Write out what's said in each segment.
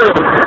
Thank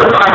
Goodbye.